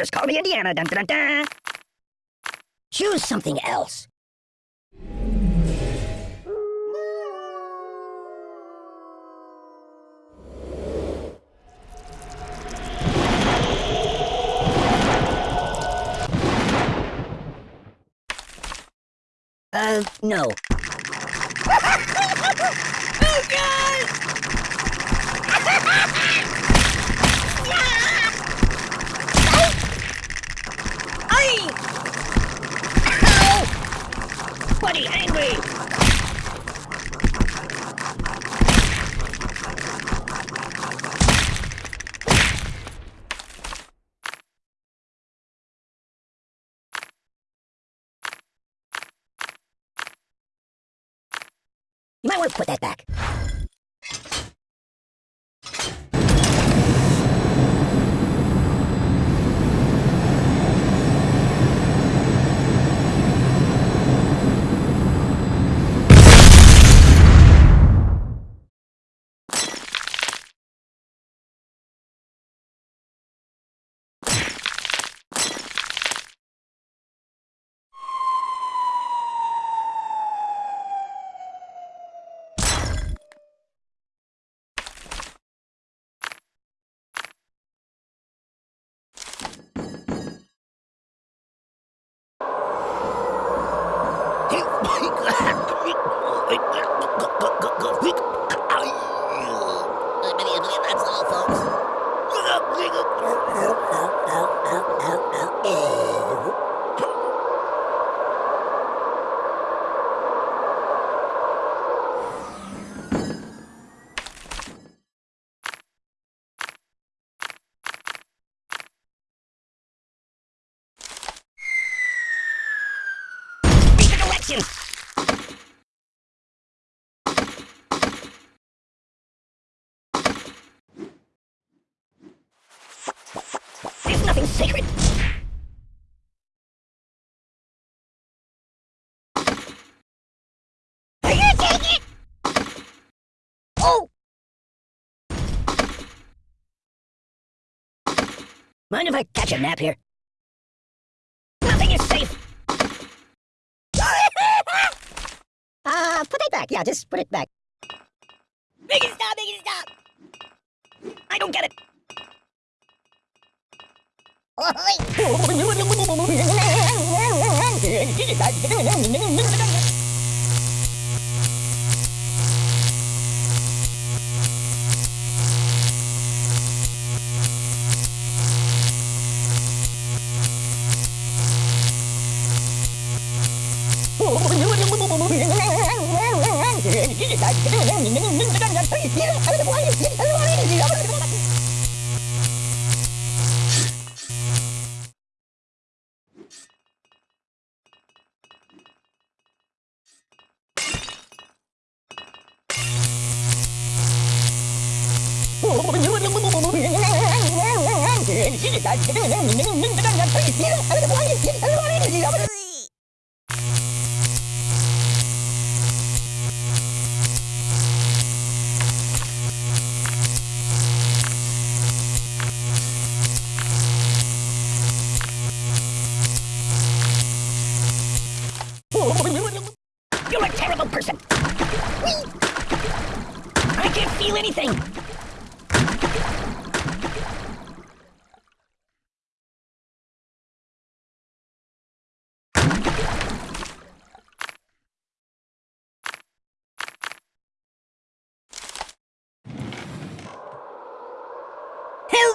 Just call me Indiana. Dun, dun, dun. Choose something else. Uh, no. Oh, God! Ay! Ow! Buddy, angry! You might want to put that back. That's all, folks. Read the directions! There's nothing sacred. Are you taking it? Oh! Mind if I catch a nap here? Nothing is safe. Uh, put it back. Yeah, just put it back. Make it stop, make it stop! I don't get it. You're ¡Ay, qué bien! Qué bien! Qué bien! Qué bien!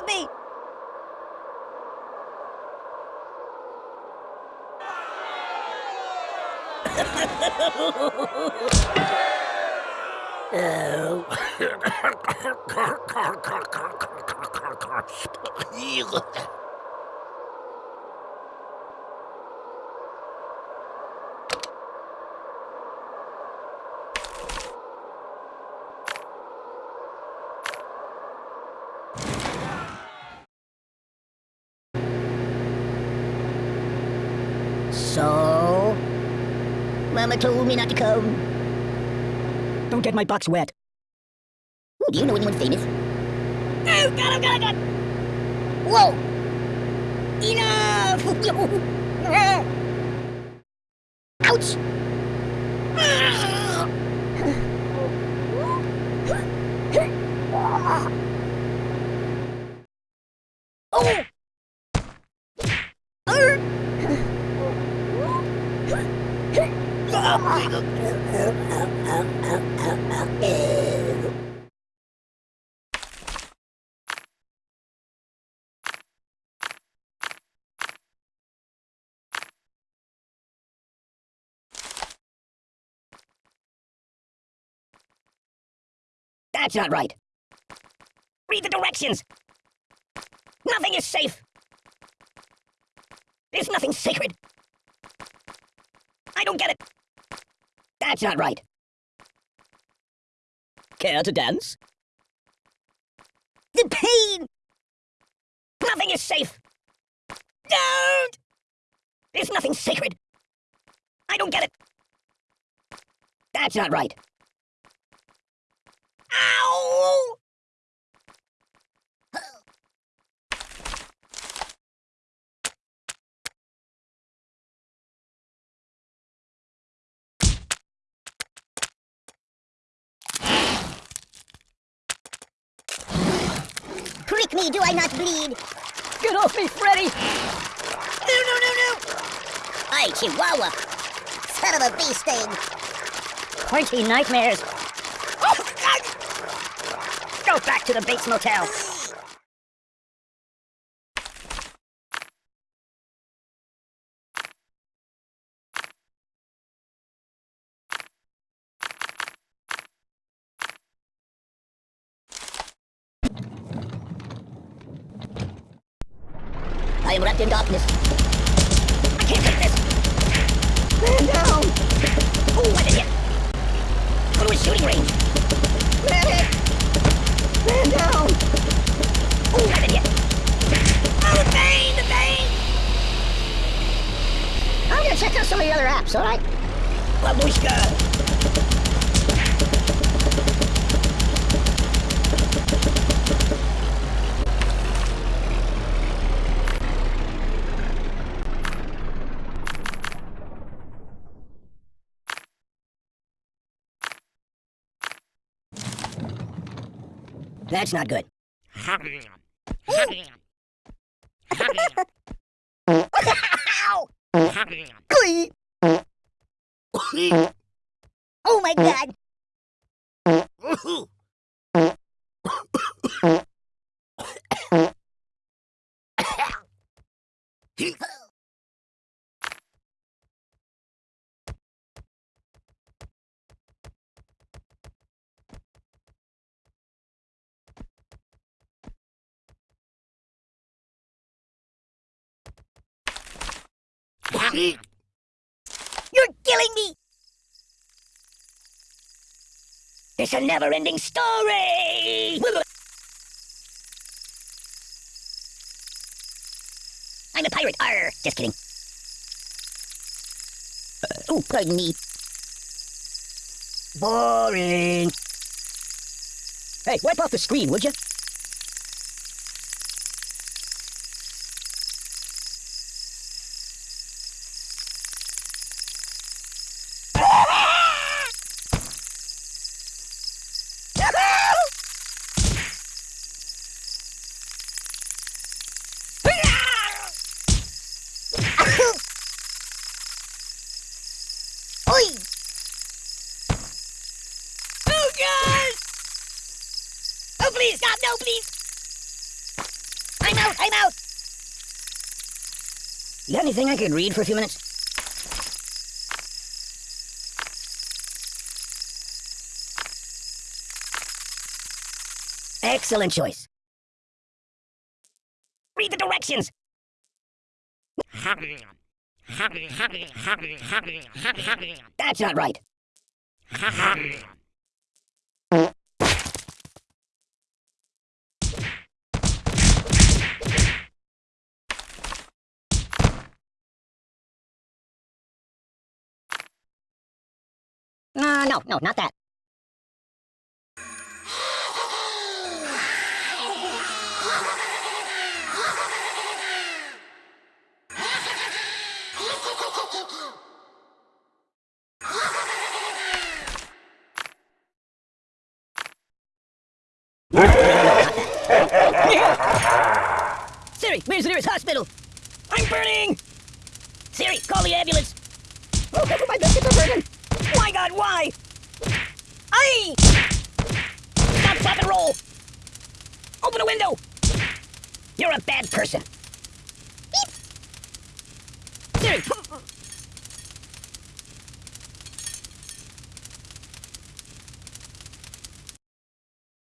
Help me! So? Mama told me not to come. Don't get my box wet. Ooh, do you know anyone famous? Oh, God, oh, God, oh, God! Whoa! Enough! Ouch! Oh! Er. That's not right. Read the directions. Nothing is safe. There's nothing sacred. I don't get it. That's not right. Care to dance? The pain! Nothing is safe. Don't! There's nothing sacred. I don't get it. That's not right. Ow! Prick me, do I not bleed? Get off me, Freddy! No, no, no, no! Hey, Chihuahua! Son of a bee sting! Pointy nightmares. Oh, God! Go back to the Bates Motel. I am wrapped in darkness. I can't take this. Man down. Oh, what is it? Go to a shooting range. Medic. Man down. Oh, what is it? Oh, the pain, the pain. I'm gonna check out some of the other apps, alright? Babushka. That's not good. Oh my god! You're killing me! It's a never-ending story! I'm a pirate, arr! Just kidding. Uh, oh, pardon me. Boring. Hey, wipe off the screen, would you? Oi! Oh, God! Oh, please, stop! No, please! I'm out! You got anything I could read for a few minutes? Excellent choice. Read the directions! That's not right. no, no, not that. Siri, where's the nearest hospital? I'm burning! Siri, call the ambulance! Oh, my why? Aye! Stop, stop, and roll! Open a window! You're a bad person. Beep. Siri,